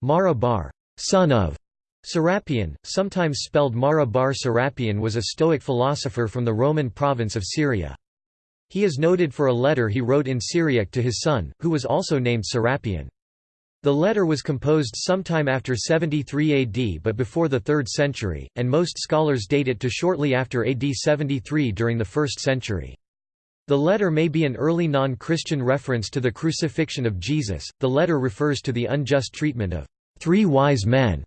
Mara bar son of Serapion, sometimes spelled Mara bar Serapion was a Stoic philosopher from the Roman province of Syria. He is noted for a letter he wrote in Syriac to his son, who was also named Serapion. The letter was composed sometime after 73 AD but before the 3rd century, and most scholars date it to shortly after AD 73 during the 1st century. The letter may be an early non-Christian reference to the crucifixion of Jesus. The letter refers to the unjust treatment of three wise men,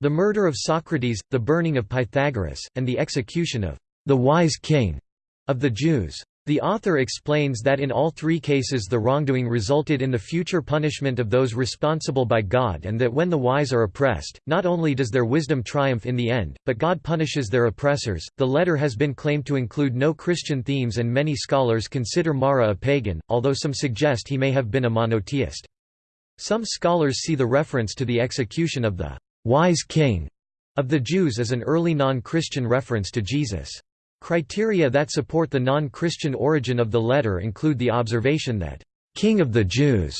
the murder of Socrates, the burning of Pythagoras, and the execution of the wise king of the Jews. The author explains that in all three cases the wrongdoing resulted in the future punishment of those responsible by God and that when the wise are oppressed, not only does their wisdom triumph in the end, but God punishes their oppressors. The letter has been claimed to include no Christian themes and many scholars consider Mara a pagan, although some suggest he may have been a monotheist. Some scholars see the reference to the execution of the wise king of the Jews as an early non-Christian reference to Jesus. Criteria that support the non-Christian origin of the letter include the observation that, "'King of the Jews'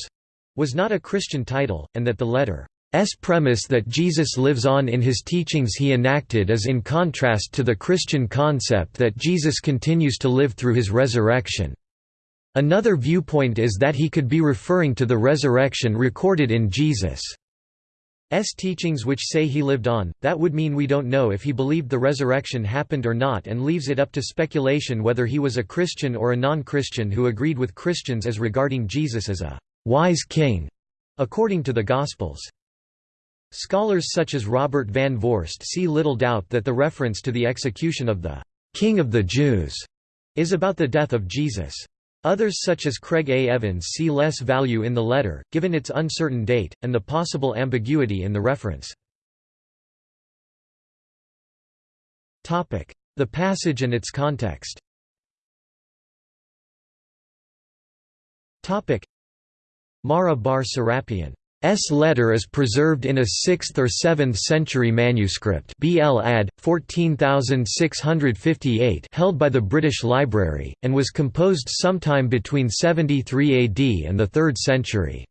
was not a Christian title, and that the letter's premise that Jesus lives on in his teachings he enacted is in contrast to the Christian concept that Jesus continues to live through his resurrection. Another viewpoint is that he could be referring to the resurrection recorded in Jesus' teachings which say he lived on, that would mean we don't know if he believed the resurrection happened or not and leaves it up to speculation whether he was a Christian or a non-Christian who agreed with Christians as regarding Jesus as a «wise king», according to the Gospels. Scholars such as Robert van Voorst see little doubt that the reference to the execution of the «King of the Jews» is about the death of Jesus. Others such as Craig A. Evans see less value in the letter, given its uncertain date, and the possible ambiguity in the reference. The passage and its context Mara bar Serapion S letter is preserved in a 6th or 7th century manuscript BL ad. 14658 held by the British Library, and was composed sometime between 73 AD and the 3rd century.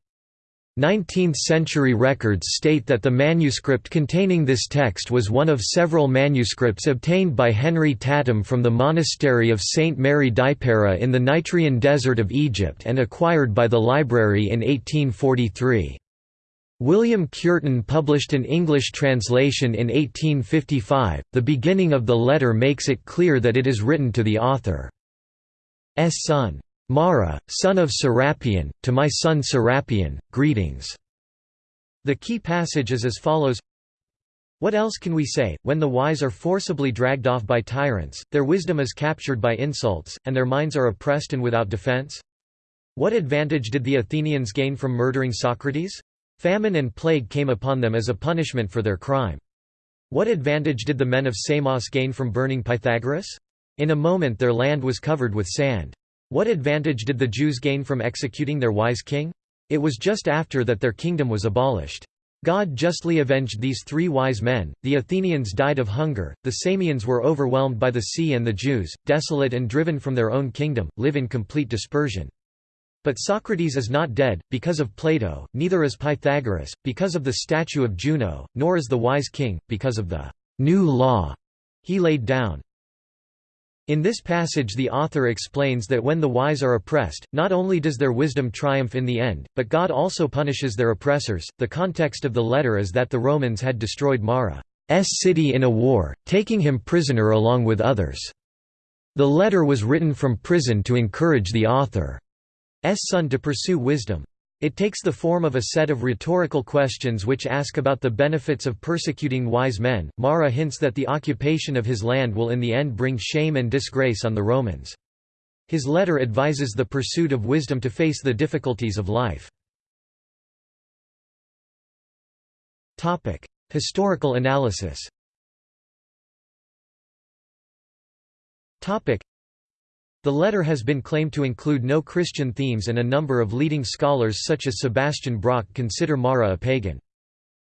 19th-century records state that the manuscript containing this text was one of several manuscripts obtained by Henry Tatham from the monastery of St. Mary Deipara in the Nitrian desert of Egypt and acquired by the library in 1843. William Cureton published an English translation in 1855. The beginning of the letter makes it clear that it is written to the author's son. Mara, son of Serapion, to my son Serapion, greetings. The key passage is as follows What else can we say, when the wise are forcibly dragged off by tyrants, their wisdom is captured by insults, and their minds are oppressed and without defense? What advantage did the Athenians gain from murdering Socrates? Famine and plague came upon them as a punishment for their crime. What advantage did the men of Samos gain from burning Pythagoras? In a moment their land was covered with sand. What advantage did the Jews gain from executing their wise king? It was just after that their kingdom was abolished. God justly avenged these three wise men, the Athenians died of hunger, the Samians were overwhelmed by the sea and the Jews, desolate and driven from their own kingdom, live in complete dispersion. But Socrates is not dead, because of Plato, neither is Pythagoras, because of the statue of Juno, nor is the wise king, because of the new law he laid down. In this passage the author explains that when the wise are oppressed, not only does their wisdom triumph in the end, but God also punishes their oppressors. The context of the letter is that the Romans had destroyed Mara's city in a war, taking him prisoner along with others. The letter was written from prison to encourage the author son to pursue wisdom. It takes the form of a set of rhetorical questions which ask about the benefits of persecuting wise men. Mara hints that the occupation of his land will in the end bring shame and disgrace on the Romans. His letter advises the pursuit of wisdom to face the difficulties of life. Topic: Historical analysis the letter has been claimed to include no Christian themes and a number of leading scholars such as Sebastian Brock consider Mara a pagan.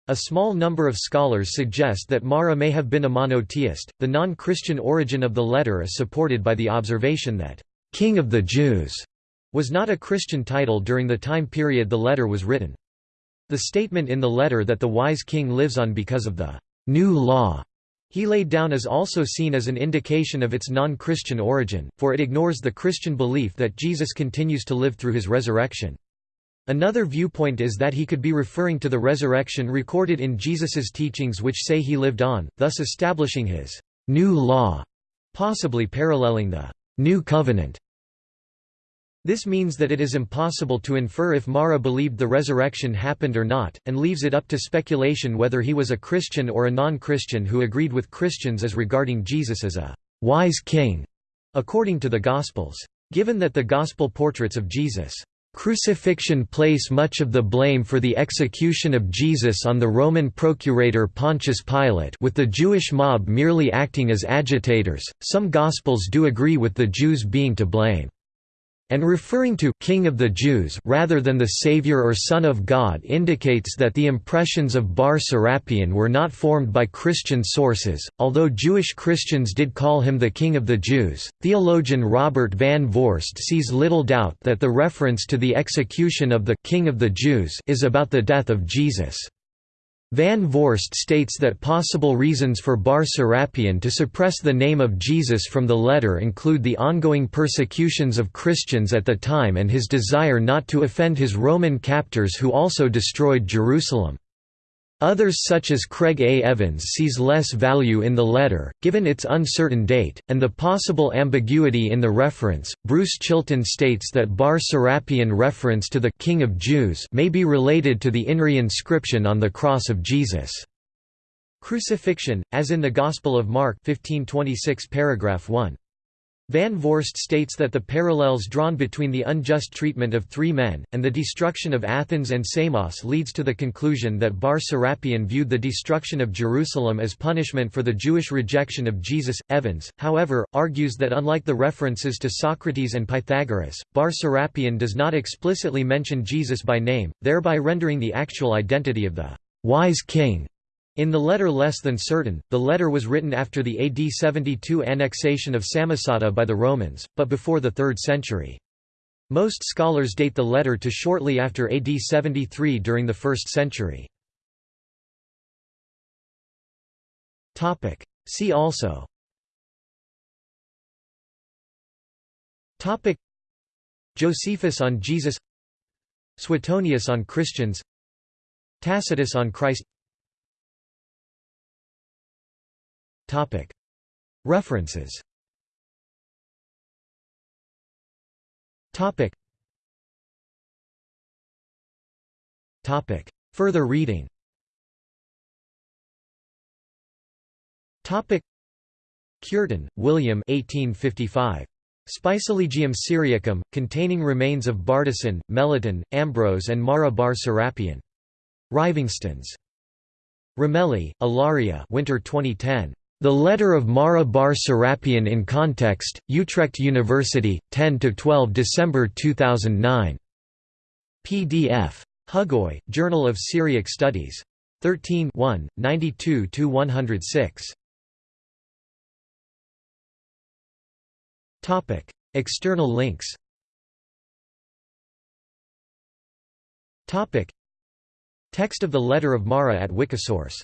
A small number of scholars suggest that Mara may have been a monotheist. The non Christian origin of the letter is supported by the observation that, King of the Jews was not a Christian title during the time period the letter was written. The statement in the letter that the wise king lives on because of the new law he laid down is also seen as an indication of its non-Christian origin, for it ignores the Christian belief that Jesus continues to live through his resurrection. Another viewpoint is that he could be referring to the resurrection recorded in Jesus's teachings which say he lived on, thus establishing his new law, possibly paralleling the new covenant this means that it is impossible to infer if Mara believed the resurrection happened or not, and leaves it up to speculation whether he was a Christian or a non-Christian who agreed with Christians as regarding Jesus as a «wise king», according to the Gospels. Given that the Gospel portraits of Jesus' Crucifixion place much of the blame for the execution of Jesus on the Roman procurator Pontius Pilate with the Jewish mob merely acting as agitators, some Gospels do agree with the Jews being to blame and referring to King of the Jews rather than the Savior or Son of God indicates that the impressions of Bar Serapion were not formed by Christian sources, although Jewish Christians did call him the King of the Jews. Theologian Robert van Voorst sees little doubt that the reference to the execution of the King of the Jews is about the death of Jesus. Van Voorst states that possible reasons for Bar Serapion to suppress the name of Jesus from the letter include the ongoing persecutions of Christians at the time and his desire not to offend his Roman captors who also destroyed Jerusalem. Others such as Craig A. Evans sees less value in the letter, given its uncertain date, and the possible ambiguity in the reference. Bruce Chilton states that Bar Serapion reference to the King of Jews may be related to the INRI inscription on the cross of Jesus. Crucifixion, as in the Gospel of Mark 1526 paragraph 1. Van Voorst states that the parallels drawn between the unjust treatment of three men, and the destruction of Athens and Samos leads to the conclusion that Bar Serapion viewed the destruction of Jerusalem as punishment for the Jewish rejection of Jesus. Evans, however, argues that unlike the references to Socrates and Pythagoras, Bar Serapion does not explicitly mention Jesus by name, thereby rendering the actual identity of the wise king in the letter less than certain, the letter was written after the AD 72 annexation of Samosata by the Romans, but before the 3rd century. Most scholars date the letter to shortly after AD 73 during the 1st century. See also. Josephus on Jesus. Suetonius on Christians. Tacitus on Christ References Further reading Cureton, William 1855. Spicilegium Syriacum, containing remains of Bardesan, Melitone, Ambrose and Mara bar Serapion. Rivingtons. Ramelli, Ilaria Winter 2010. The Letter of Mara bar Serapion in Context, Utrecht University, 10–12 December 2009. PDF. Hugoye, Journal of Syriac Studies. 13 92–106. External links Text of the Letter of Mara at Wikisource